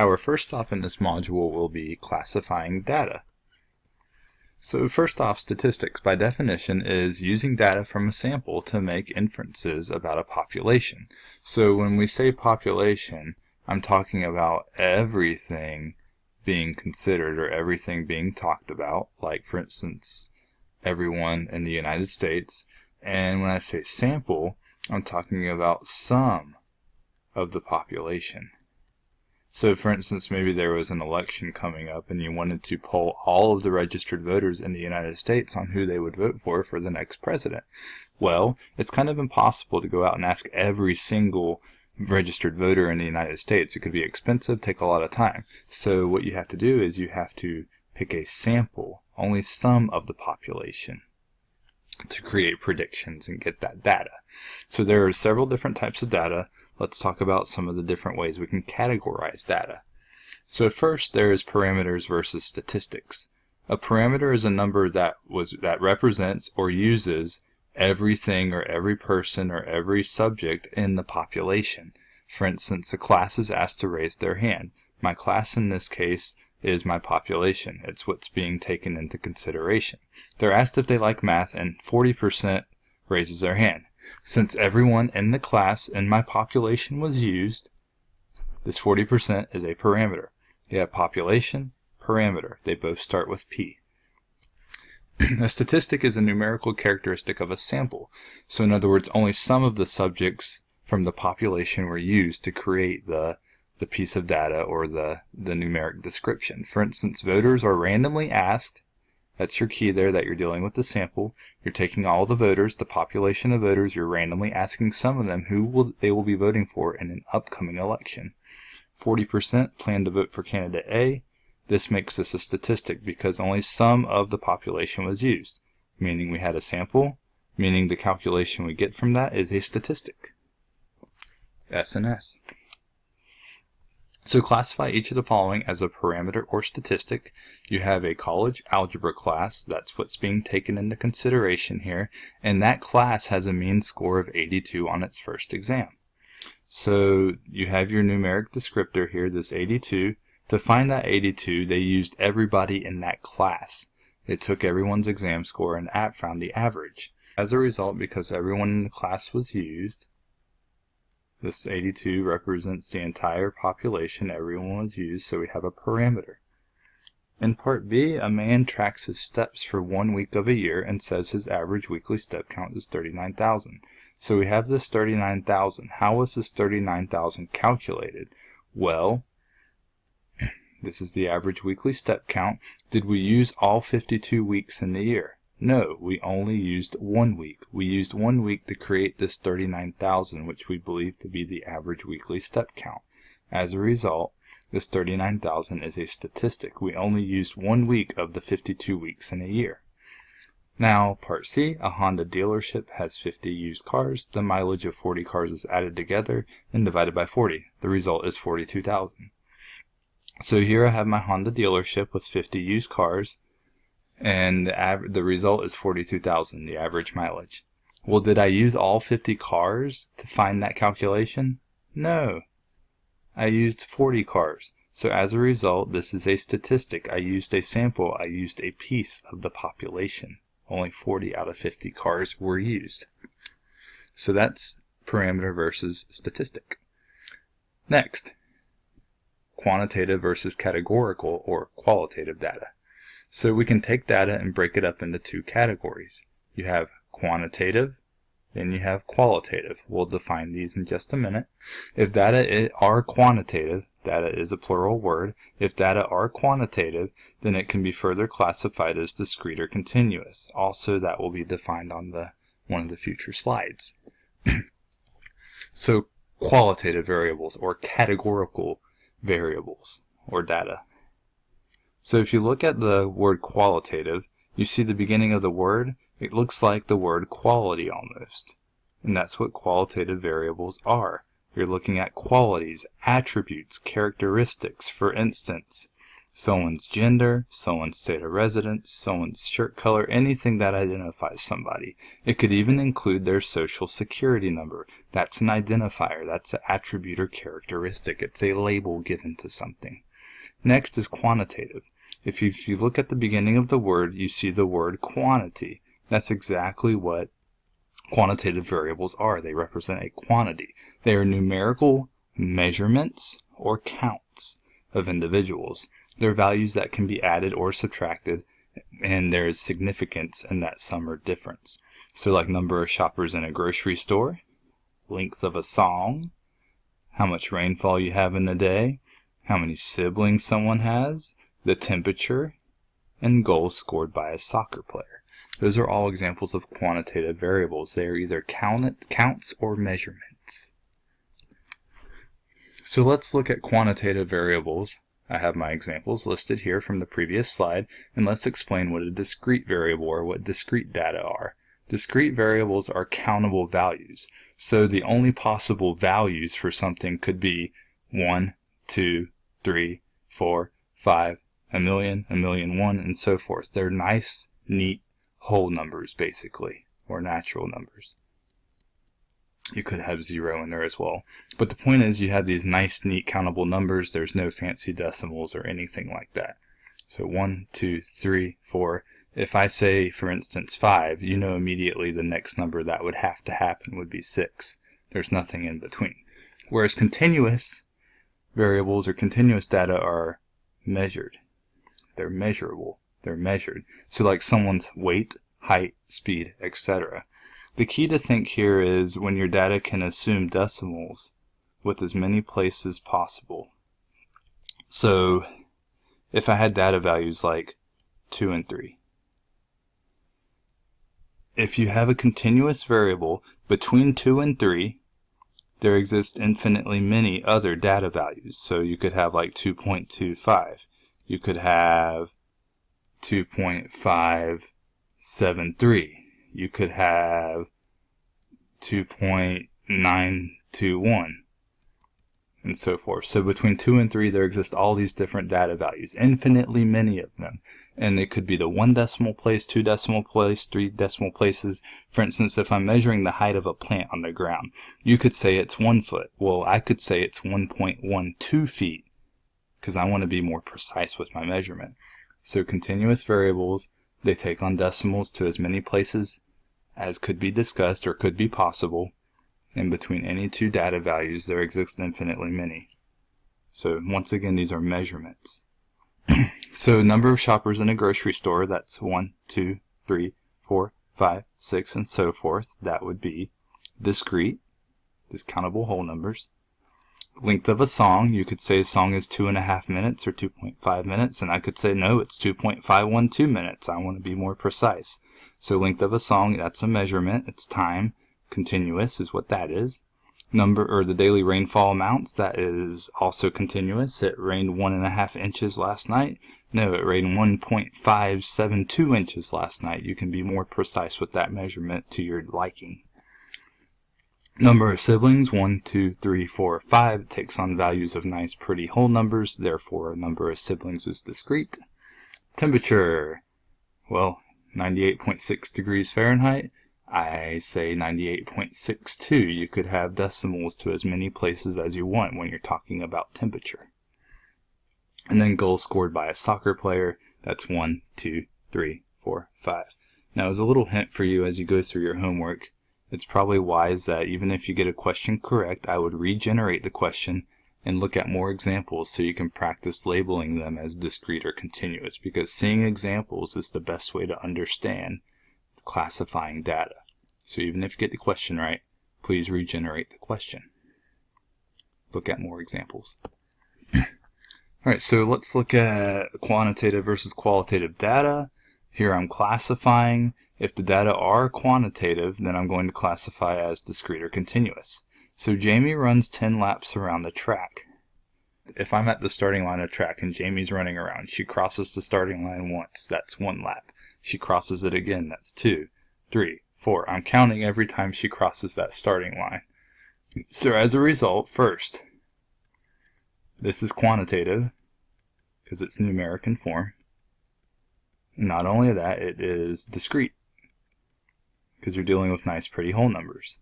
Our first stop in this module will be classifying data. So first off, statistics by definition is using data from a sample to make inferences about a population. So when we say population, I'm talking about everything being considered or everything being talked about, like for instance, everyone in the United States. And when I say sample, I'm talking about some of the population. So for instance, maybe there was an election coming up and you wanted to poll all of the registered voters in the United States on who they would vote for for the next president. Well, it's kind of impossible to go out and ask every single registered voter in the United States. It could be expensive, take a lot of time. So what you have to do is you have to pick a sample, only some of the population to create predictions and get that data. So there are several different types of data let's talk about some of the different ways we can categorize data. So first there is parameters versus statistics. A parameter is a number that was that represents or uses everything or every person or every subject in the population. For instance, a class is asked to raise their hand. My class in this case is my population. It's what's being taken into consideration. They're asked if they like math and 40% raises their hand. Since everyone in the class in my population was used, this 40% is a parameter. You have population, parameter. They both start with P. a statistic is a numerical characteristic of a sample. So in other words, only some of the subjects from the population were used to create the the piece of data or the, the numeric description. For instance, voters are randomly asked that's your key there that you're dealing with the sample. You're taking all the voters, the population of voters, you're randomly asking some of them who will they will be voting for in an upcoming election. 40% plan to vote for candidate A. This makes this a statistic because only some of the population was used, meaning we had a sample, meaning the calculation we get from that is a statistic. SNS. So classify each of the following as a parameter or statistic. You have a college algebra class, that's what's being taken into consideration here, and that class has a mean score of 82 on its first exam. So you have your numeric descriptor here, this 82. To find that 82, they used everybody in that class. They took everyone's exam score and at found the average. As a result, because everyone in the class was used, this 82 represents the entire population, everyone was used, so we have a parameter. In part B, a man tracks his steps for one week of a year and says his average weekly step count is 39,000. So we have this 39,000. How was this 39,000 calculated? Well, this is the average weekly step count. Did we use all 52 weeks in the year? No, we only used one week. We used one week to create this 39,000, which we believe to be the average weekly step count. As a result, this 39,000 is a statistic. We only used one week of the 52 weeks in a year. Now, part C, a Honda dealership has 50 used cars. The mileage of 40 cars is added together and divided by 40. The result is 42,000. So here I have my Honda dealership with 50 used cars and the, the result is 42,000, the average mileage. Well, did I use all 50 cars to find that calculation? No. I used 40 cars. So as a result, this is a statistic. I used a sample. I used a piece of the population. Only 40 out of 50 cars were used. So that's parameter versus statistic. Next, quantitative versus categorical or qualitative data. So we can take data and break it up into two categories. You have quantitative, then you have qualitative. We'll define these in just a minute. If data are quantitative, data is a plural word, if data are quantitative, then it can be further classified as discrete or continuous. Also, that will be defined on the one of the future slides. so qualitative variables or categorical variables or data so if you look at the word qualitative, you see the beginning of the word, it looks like the word quality almost. And that's what qualitative variables are. You're looking at qualities, attributes, characteristics. For instance, someone's gender, someone's state of residence, someone's shirt color, anything that identifies somebody. It could even include their social security number. That's an identifier, that's an attribute or characteristic. It's a label given to something. Next is quantitative. If you, if you look at the beginning of the word, you see the word quantity. That's exactly what quantitative variables are. They represent a quantity. They are numerical measurements or counts of individuals. They're values that can be added or subtracted, and there is significance in that sum or difference. So like number of shoppers in a grocery store, length of a song, how much rainfall you have in a day, how many siblings someone has, the temperature, and goals scored by a soccer player. Those are all examples of quantitative variables. They are either count, counts or measurements. So let's look at quantitative variables I have my examples listed here from the previous slide, and let's explain what a discrete variable or what discrete data are. Discrete variables are countable values, so the only possible values for something could be 1, 2, 3, 4, 5, a million, a million one, and so forth. They're nice, neat, whole numbers, basically, or natural numbers you could have zero in there as well. But the point is you have these nice, neat countable numbers. There's no fancy decimals or anything like that. So one, two, three, four. If I say, for instance, five, you know immediately the next number that would have to happen would be six. There's nothing in between. Whereas continuous variables or continuous data are measured. They're measurable. They're measured. So like someone's weight, height, speed, etc. The key to think here is when your data can assume decimals with as many places possible. So if I had data values like 2 and 3, if you have a continuous variable between 2 and 3, there exist infinitely many other data values. So you could have like 2.25. You could have 2.573 you could have 2.921 and so forth. So between 2 and 3 there exist all these different data values, infinitely many of them. And it could be the one decimal place, two decimal place, three decimal places. For instance, if I'm measuring the height of a plant on the ground, you could say it's one foot. Well, I could say it's 1.12 feet because I want to be more precise with my measurement. So continuous variables they take on decimals to as many places as could be discussed or could be possible, and between any two data values there exist infinitely many. So once again, these are measurements. so number of shoppers in a grocery store, that's one, two, three, four, five, six, and so forth. That would be discrete, discountable whole numbers length of a song. You could say a song is two and a half minutes or 2.5 minutes, and I could say no, it's 2.512 minutes. I want to be more precise. So length of a song, that's a measurement. It's time. Continuous is what that is. Number or the daily rainfall amounts, that is also continuous. It rained one and a half inches last night. No, it rained 1.572 inches last night. You can be more precise with that measurement to your liking. Number of siblings, 1, 2, 3, 4, 5, takes on values of nice pretty whole numbers, therefore a number of siblings is discrete. Temperature, well, 98.6 degrees Fahrenheit. I say 98.62. You could have decimals to as many places as you want when you're talking about temperature. And then goals scored by a soccer player, that's 1, 2, 3, 4, 5. Now as a little hint for you as you go through your homework, it's probably wise that even if you get a question correct, I would regenerate the question and look at more examples so you can practice labeling them as discrete or continuous because seeing examples is the best way to understand classifying data. So even if you get the question right, please regenerate the question. Look at more examples. Alright, so let's look at quantitative versus qualitative data. Here I'm classifying. If the data are quantitative, then I'm going to classify as discrete or continuous. So Jamie runs 10 laps around the track. If I'm at the starting line of track and Jamie's running around, she crosses the starting line once, that's one lap. She crosses it again, that's two, three, four. I'm counting every time she crosses that starting line. So as a result, first, this is quantitative, because it's numeric in form. Not only that, it is discrete because you're dealing with nice pretty whole numbers.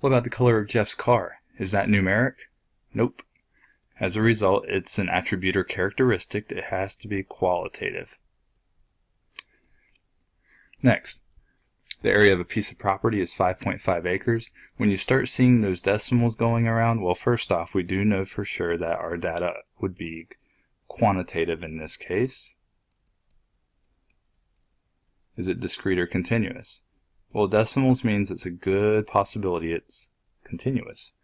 What about the color of Jeff's car? Is that numeric? Nope. As a result, it's an attribute or characteristic that has to be qualitative. Next, the area of a piece of property is 5.5 acres. When you start seeing those decimals going around, well, first off, we do know for sure that our data would be quantitative in this case. Is it discrete or continuous? Well, decimals means it's a good possibility it's continuous.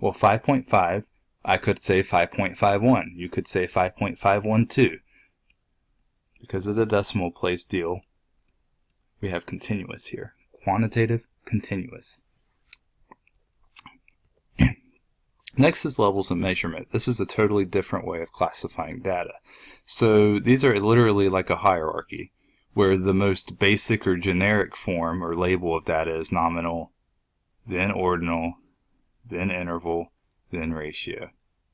Well, 5.5, I could say 5.51. You could say 5.512. Because of the decimal place deal, we have continuous here. Quantitative, continuous. Next is levels of measurement. This is a totally different way of classifying data. So these are literally like a hierarchy where the most basic or generic form or label of data is nominal, then ordinal, then interval, then ratio.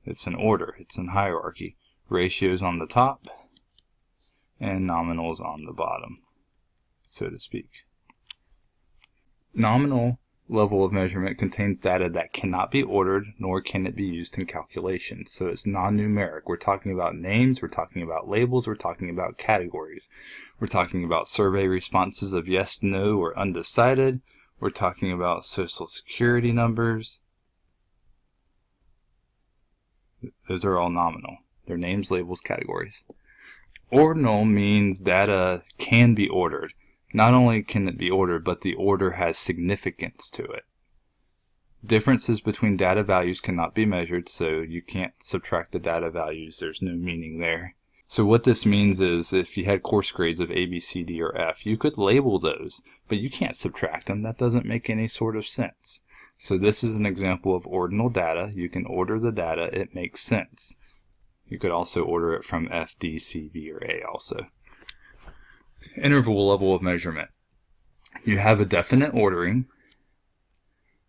It's an order, it's an hierarchy. Ratios on the top and nominals on the bottom, so to speak. Nominal level of measurement contains data that cannot be ordered nor can it be used in calculations. So it's non-numeric. We're talking about names, we're talking about labels, we're talking about categories. We're talking about survey responses of yes, no, or undecided. We're talking about social security numbers. Those are all nominal. They're names, labels, categories. Ordinal means data can be ordered. Not only can it be ordered, but the order has significance to it. Differences between data values cannot be measured, so you can't subtract the data values. There's no meaning there. So what this means is if you had course grades of A, B, C, D, or F, you could label those, but you can't subtract them. That doesn't make any sort of sense. So this is an example of ordinal data. You can order the data. It makes sense. You could also order it from F, D, C, B, or A also interval level of measurement. You have a definite ordering,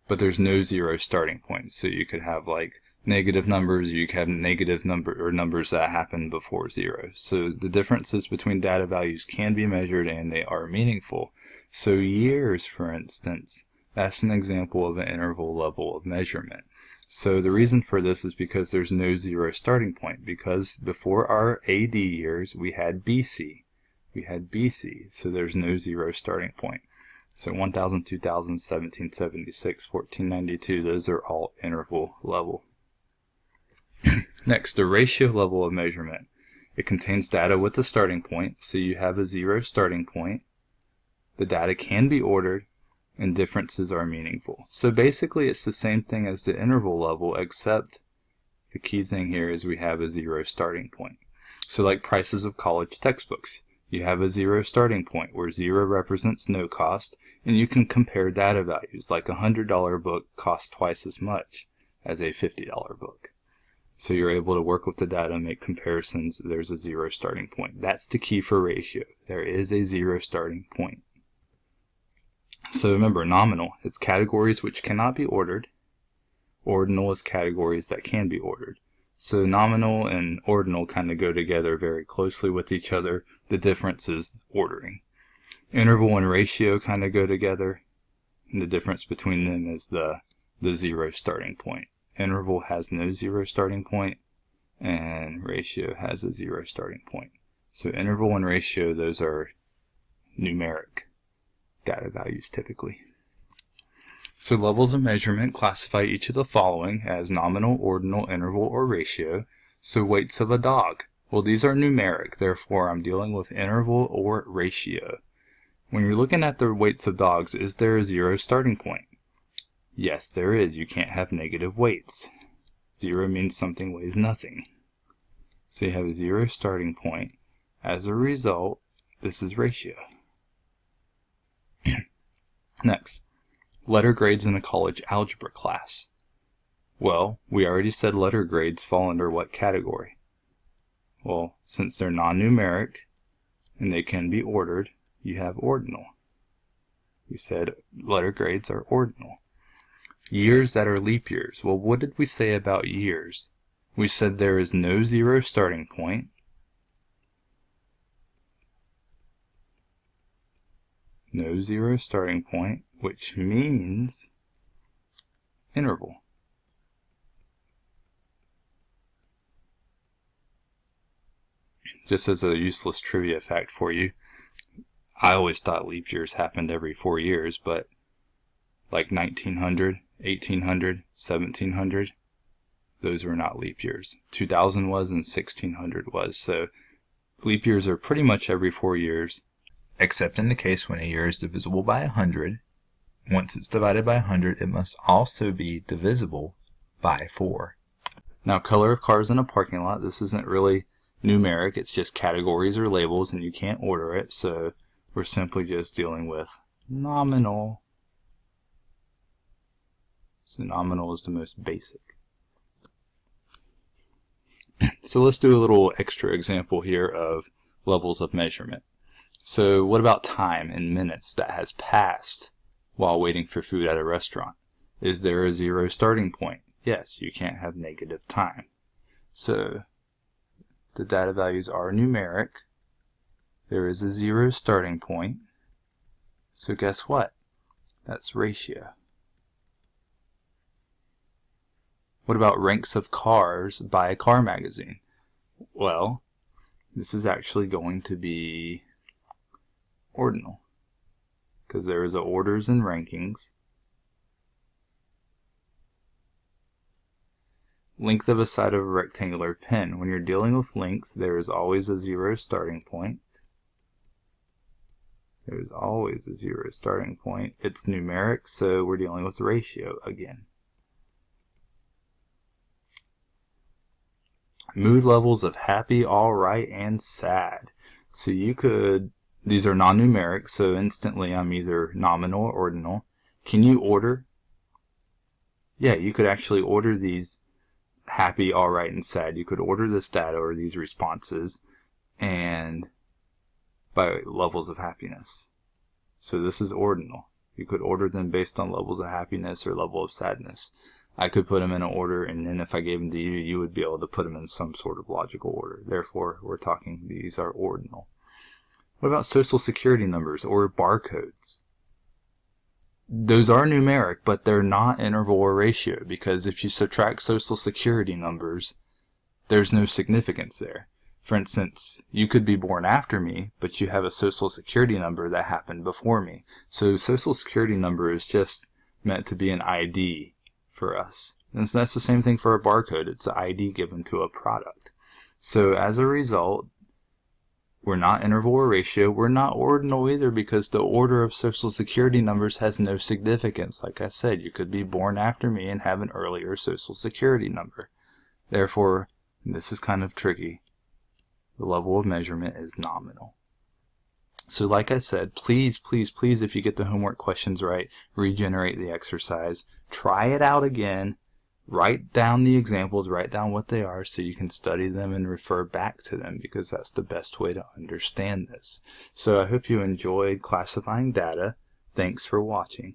but there's no zero starting point. So you could have like negative numbers, you could have negative number or numbers that happen before zero. So the differences between data values can be measured and they are meaningful. So years, for instance, that's an example of an interval level of measurement. So the reason for this is because there's no zero starting point because before our AD years we had BC we had BC, so there's no zero starting point. So 1000, 2000, 1776, 1492, those are all interval level. Next, the ratio level of measurement. It contains data with a starting point, so you have a zero starting point. The data can be ordered, and differences are meaningful. So basically it's the same thing as the interval level, except the key thing here is we have a zero starting point. So like prices of college textbooks. You have a zero starting point where zero represents no cost, and you can compare data values like a $100 book costs twice as much as a $50 book. So you're able to work with the data and make comparisons. There's a zero starting point. That's the key for ratio. There is a zero starting point. So remember, nominal, it's categories which cannot be ordered. Ordinal is categories that can be ordered. So nominal and ordinal kind of go together very closely with each other. The difference is ordering. Interval and ratio kind of go together. And the difference between them is the, the zero starting point. Interval has no zero starting point and ratio has a zero starting point. So interval and ratio, those are numeric data values typically. So levels of measurement classify each of the following as nominal, ordinal, interval, or ratio. So weights of a dog. Well, these are numeric, therefore I'm dealing with interval or ratio. When you're looking at the weights of dogs, is there a zero starting point? Yes, there is. You can't have negative weights. Zero means something weighs nothing. So you have a zero starting point. As a result, this is ratio. Next, Letter grades in a college algebra class. Well, we already said letter grades fall under what category? Well, since they're non-numeric and they can be ordered, you have ordinal. We said letter grades are ordinal. Years that are leap years. Well, what did we say about years? We said there is no zero starting point. No zero starting point, which means interval. Just as a useless trivia fact for you, I always thought leap years happened every four years, but like 1900, 1800, 1700, those were not leap years. 2000 was and 1600 was. So leap years are pretty much every four years. Except in the case when a year is divisible by 100. Once it's divided by 100, it must also be divisible by 4. Now, color of cars in a parking lot, this isn't really numeric. It's just categories or labels, and you can't order it. So we're simply just dealing with nominal. So nominal is the most basic. So let's do a little extra example here of levels of measurement. So what about time in minutes that has passed while waiting for food at a restaurant? Is there a zero starting point? Yes, you can't have negative time. So the data values are numeric. There is a zero starting point. So guess what? That's ratio. What about ranks of cars by a car magazine? Well, this is actually going to be ordinal because there is a orders and rankings. Length of a side of a rectangular pen. When you're dealing with length, there is always a zero starting point. There is always a zero starting point. It's numeric, so we're dealing with ratio again. mood levels of happy, alright, and sad. So you could, these are non-numeric, so instantly I'm either nominal or ordinal. Can you order? Yeah, you could actually order these happy, alright, and sad. You could order this data or these responses and by levels of happiness. So this is ordinal. You could order them based on levels of happiness or level of sadness. I could put them in an order, and then if I gave them to you, you would be able to put them in some sort of logical order. Therefore, we're talking these are ordinal. What about social security numbers or barcodes? Those are numeric, but they're not interval or ratio because if you subtract social security numbers, there's no significance there. For instance, you could be born after me, but you have a social security number that happened before me. So social security number is just meant to be an ID for us. And so that's the same thing for a barcode. It's the ID given to a product. So as a result, we're not interval or ratio. We're not ordinal either because the order of social security numbers has no significance. Like I said, you could be born after me and have an earlier social security number. Therefore, this is kind of tricky. The level of measurement is nominal. So like I said, please, please, please, if you get the homework questions right, regenerate the exercise. Try it out again. Write down the examples, write down what they are so you can study them and refer back to them because that's the best way to understand this. So I hope you enjoyed classifying data. Thanks for watching.